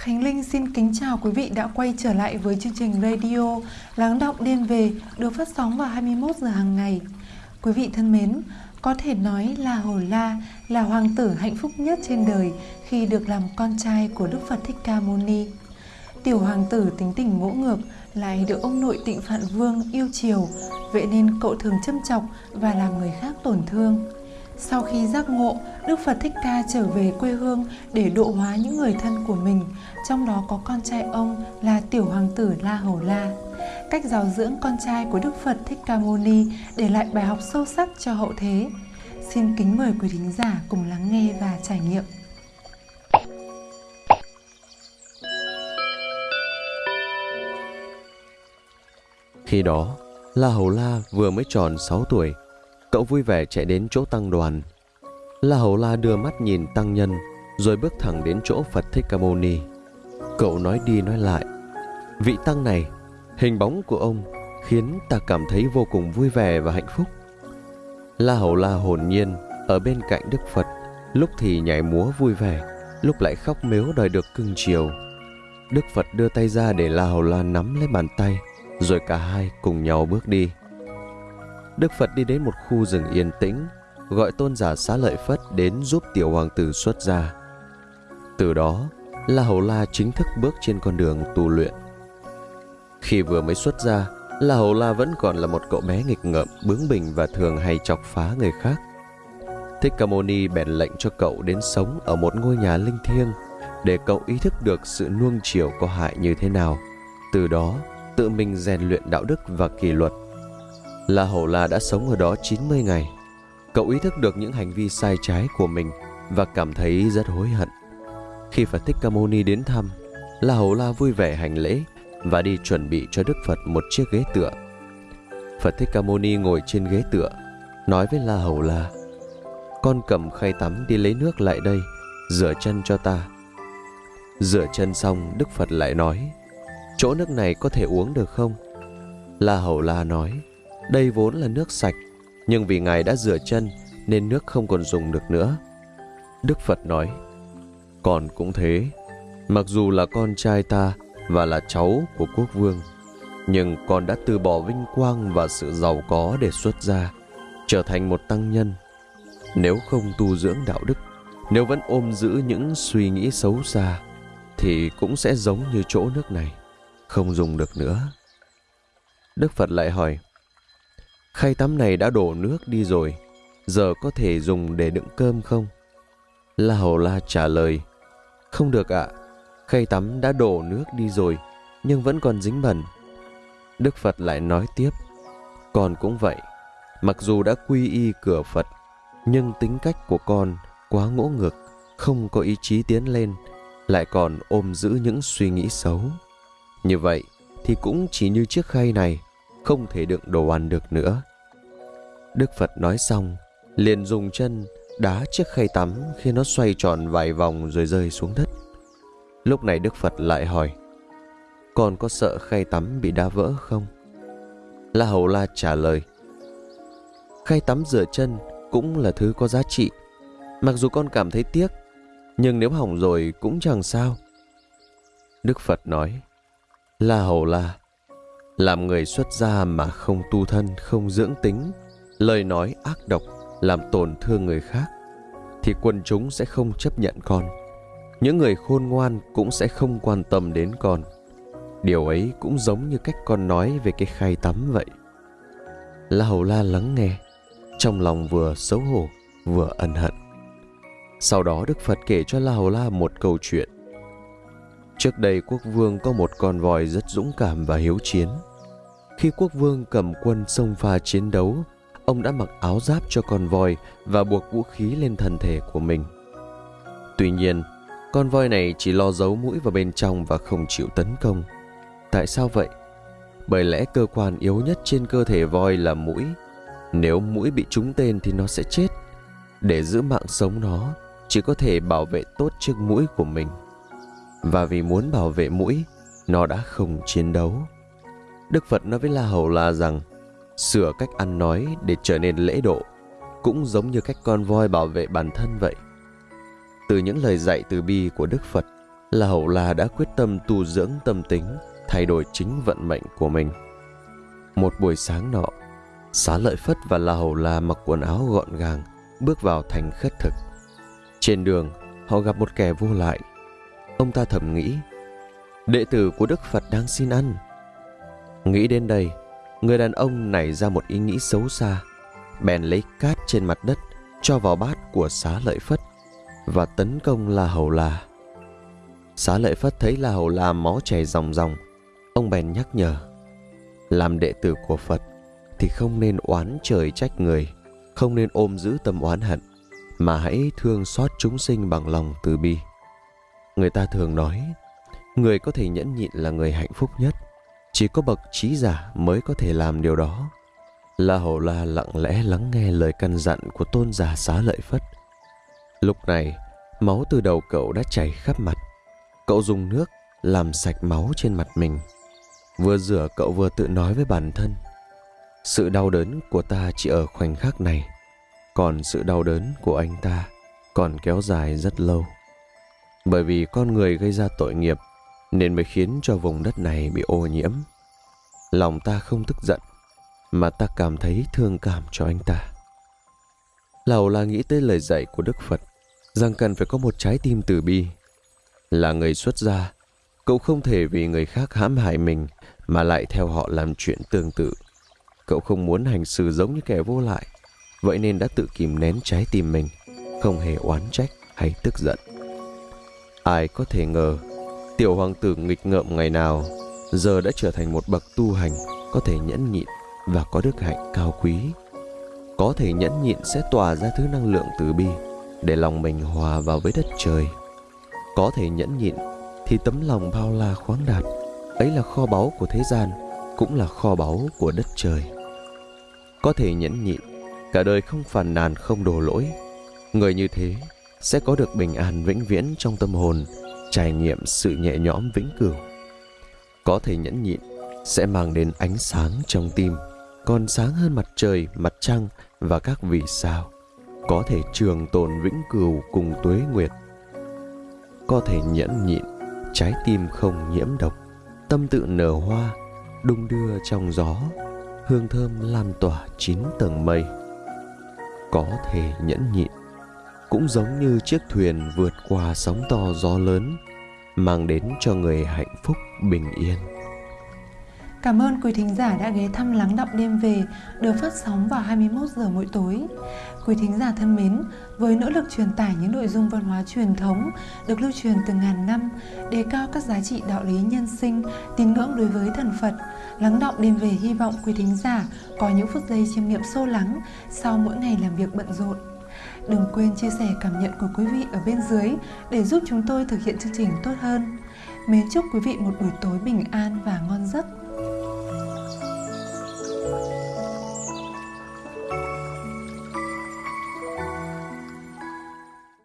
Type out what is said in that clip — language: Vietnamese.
Khánh Linh xin kính chào quý vị đã quay trở lại với chương trình radio Lắng động đêm về được phát sóng vào 21 giờ hàng ngày. Quý vị thân mến, có thể nói là Hồ La là hoàng tử hạnh phúc nhất trên đời khi được làm con trai của Đức Phật Thích Ca Mâu Ni. Tiểu hoàng tử tính tình ngỗ ngược lại được ông nội Tịnh Phạn Vương yêu chiều, vậy nên cậu thường châm chọc và làm người khác tổn thương. Sau khi giác ngộ, Đức Phật Thích Ca trở về quê hương để độ hóa những người thân của mình, trong đó có con trai ông là tiểu hoàng tử La Hầu La. Cách giáo dưỡng con trai của Đức Phật Thích Ca Mâu Ni để lại bài học sâu sắc cho hậu thế. Xin kính mời quý thính giả cùng lắng nghe và trải nghiệm. Khi đó, La Hầu La vừa mới tròn 6 tuổi, cậu vui vẻ chạy đến chỗ tăng đoàn. La Hầu La đưa mắt nhìn tăng nhân, rồi bước thẳng đến chỗ Phật Thích Ca Mâu Ni. Cậu nói đi nói lại, vị tăng này, hình bóng của ông khiến ta cảm thấy vô cùng vui vẻ và hạnh phúc. La Hầu La hồn nhiên ở bên cạnh Đức Phật, lúc thì nhảy múa vui vẻ, lúc lại khóc mếu đòi được cưng chiều. Đức Phật đưa tay ra để La Hầu La nắm lấy bàn tay, rồi cả hai cùng nhau bước đi. Đức Phật đi đến một khu rừng yên tĩnh, gọi tôn giả xá lợi Phất đến giúp tiểu hoàng tử xuất gia. Từ đó, La Hầu La chính thức bước trên con đường tu luyện. Khi vừa mới xuất gia, La Hầu La vẫn còn là một cậu bé nghịch ngợm, bướng bỉnh và thường hay chọc phá người khác. Thích Ca Mâu Ni bèn lệnh cho cậu đến sống ở một ngôi nhà linh thiêng để cậu ý thức được sự nuông chiều có hại như thế nào. Từ đó, tự mình rèn luyện đạo đức và kỷ luật. La Hầu La đã sống ở đó 90 ngày. Cậu ý thức được những hành vi sai trái của mình và cảm thấy rất hối hận. Khi Phật Thích Ca Mâu Ni đến thăm, La Hầu La vui vẻ hành lễ và đi chuẩn bị cho Đức Phật một chiếc ghế tựa. Phật Thích Ca Mâu Ni ngồi trên ghế tựa, nói với La Hầu La: "Con cầm khay tắm đi lấy nước lại đây, rửa chân cho ta." Rửa chân xong, Đức Phật lại nói: "Chỗ nước này có thể uống được không?" La Hầu La nói: "Đây vốn là nước sạch, nhưng vì ngài đã rửa chân nên nước không còn dùng được nữa." Đức Phật nói: "Con cũng thế, mặc dù là con trai ta và là cháu của quốc vương. Nhưng con đã từ bỏ vinh quang và sự giàu có để xuất gia, trở thành một tăng nhân. Nếu không tu dưỡng đạo đức, nếu vẫn ôm giữ những suy nghĩ xấu xa, thì cũng sẽ giống như chỗ nước này, không dùng được nữa. Đức Phật lại hỏi, khay tắm này đã đổ nước đi rồi, giờ có thể dùng để đựng cơm không? La Hầu La trả lời, không được ạ, Khay tắm đã đổ nước đi rồi, nhưng vẫn còn dính bẩn. Đức Phật lại nói tiếp, con cũng vậy, mặc dù đã quy y cửa Phật, nhưng tính cách của con quá ngỗ ngược, không có ý chí tiến lên, lại còn ôm giữ những suy nghĩ xấu. Như vậy thì cũng chỉ như chiếc khay này, không thể đựng đồ ăn được nữa. Đức Phật nói xong, liền dùng chân đá chiếc khay tắm khi nó xoay tròn vài vòng rồi rơi xuống đất. Lúc này Đức Phật lại hỏi Con có sợ khay tắm bị đá vỡ không? La Hầu La trả lời Khay tắm rửa chân cũng là thứ có giá trị Mặc dù con cảm thấy tiếc Nhưng nếu hỏng rồi cũng chẳng sao Đức Phật nói La Hầu La làm người xuất gia mà không tu thân, không dưỡng tính. Lời nói ác độc Làm tổn thương người khác Thì quần chúng sẽ không chấp nhận con. Những người khôn ngoan cũng sẽ không quan tâm đến con. Điều ấy cũng giống như cách con nói về cái khay tắm vậy. La hầu la lắng nghe trong lòng vừa xấu hổ vừa ân hận. Sau đó đức phật kể cho la hầu la một câu chuyện. Trước đây quốc vương có một con voi rất dũng cảm và hiếu chiến khi quốc vương cầm quân xông pha chiến đấu ông đã mặc áo giáp cho con voi và buộc vũ khí lên thân thể của mình tuy nhiên con voi này chỉ lo giấu mũi vào bên trong và không chịu tấn công. Tại sao vậy? Bởi lẽ cơ quan yếu nhất trên cơ thể voi là mũi. Nếu mũi bị trúng tên thì nó sẽ chết. Để giữ mạng sống nó, chỉ có thể bảo vệ tốt chiếc mũi của mình. Và vì muốn bảo vệ mũi, nó đã không chiến đấu. Đức Phật nói với La Hầu La rằng, sửa cách ăn nói để trở nên lễ độ, cũng giống như cách con voi bảo vệ bản thân vậy. Từ những lời dạy từ bi của Đức Phật, La Hầu La đã quyết tâm tu dưỡng tâm tính, thay đổi chính vận mệnh của mình. Một buổi sáng nọ, Xá Lợi Phất và La Hầu La mặc quần áo gọn gàng, bước vào thành khất thực. Trên đường, họ gặp một kẻ vô lại. Ông ta thầm nghĩ, đệ tử của Đức Phật đang xin ăn. Nghĩ đến đây, người đàn ông nảy ra một ý nghĩ xấu xa, bèn lấy cát trên mặt đất cho vào bát của xá lợi phất và tấn công La Hầu La. Xá lợi phất thấy La Hầu La máu chảy ròng ròng, ông bèn nhắc nhở, làm đệ tử của Phật thì không nên oán trời trách người, không nên ôm giữ tâm oán hận, mà hãy thương xót chúng sinh bằng lòng từ bi. Người ta thường nói, người có thể nhẫn nhịn là người hạnh phúc nhất, chỉ có bậc trí giả mới có thể làm điều đó. La Hầu La lặng lẽ lắng nghe lời căn dặn của tôn giả xá lợi Phất. Lúc này, máu từ đầu cậu đã chảy khắp mặt. Cậu dùng nước làm sạch máu trên mặt mình. Vừa rửa cậu vừa tự nói với bản thân. Sự đau đớn của ta chỉ ở khoảnh khắc này, còn sự đau đớn của anh ta còn kéo dài rất lâu. Bởi vì con người gây ra tội nghiệp nên mới khiến cho vùng đất này bị ô nhiễm. Lòng ta không tức giận, mà ta cảm thấy thương cảm cho anh ta. Lào là nghĩ tới lời dạy của Đức Phật rằng cần phải có một trái tim từ bi. Là người xuất gia, cậu không thể vì người khác hãm hại mình mà lại theo họ làm chuyện tương tự. Cậu không muốn hành xử giống như kẻ vô lại, vậy nên đã tự kìm nén trái tim mình, không hề oán trách hay tức giận. Ai có thể ngờ, tiểu hoàng tử nghịch ngợm ngày nào giờ đã trở thành một bậc tu hành có thể nhẫn nhịn và có đức hạnh cao quý. Có thể nhẫn nhịn sẽ tỏa ra thứ năng lượng từ bi để lòng mình hòa vào với đất trời. Có thể nhẫn nhịn thì tấm lòng bao la khoáng đạt, ấy là kho báu của thế gian, cũng là kho báu của đất trời. Có thể nhẫn nhịn, cả đời không phàn nàn không đổ lỗi. Người như thế sẽ có được bình an vĩnh viễn trong tâm hồn, trải nghiệm sự nhẹ nhõm vĩnh cửu. Có thể nhẫn nhịn sẽ mang đến ánh sáng trong tim còn sáng hơn mặt trời, mặt trăng và các vì sao, có thể trường tồn vĩnh cửu cùng tuế nguyệt. Có thể nhẫn nhịn, trái tim không nhiễm độc, tâm tự nở hoa, đung đưa trong gió, hương thơm lan tỏa chín tầng mây. Có thể nhẫn nhịn, cũng giống như chiếc thuyền vượt qua sóng to gió lớn, mang đến cho người hạnh phúc bình yên. Cảm ơn quý thính giả đã ghé thăm Lắng đọng Đêm Về được phát sóng vào 21 giờ mỗi tối. Quý thính giả thân mến, với nỗ lực truyền tải những nội dung văn hóa truyền thống được lưu truyền từ ngàn năm, đề cao các giá trị đạo lý nhân sinh, tín ngưỡng đối với thần Phật, Lắng đọng Đêm Về hy vọng quý thính giả có những phút giây chiêm nghiệm sâu lắng sau mỗi ngày làm việc bận rộn. Đừng quên chia sẻ cảm nhận của quý vị ở bên dưới để giúp chúng tôi thực hiện chương trình tốt hơn. Mến chúc quý vị một buổi tối bình an và ngon giấc.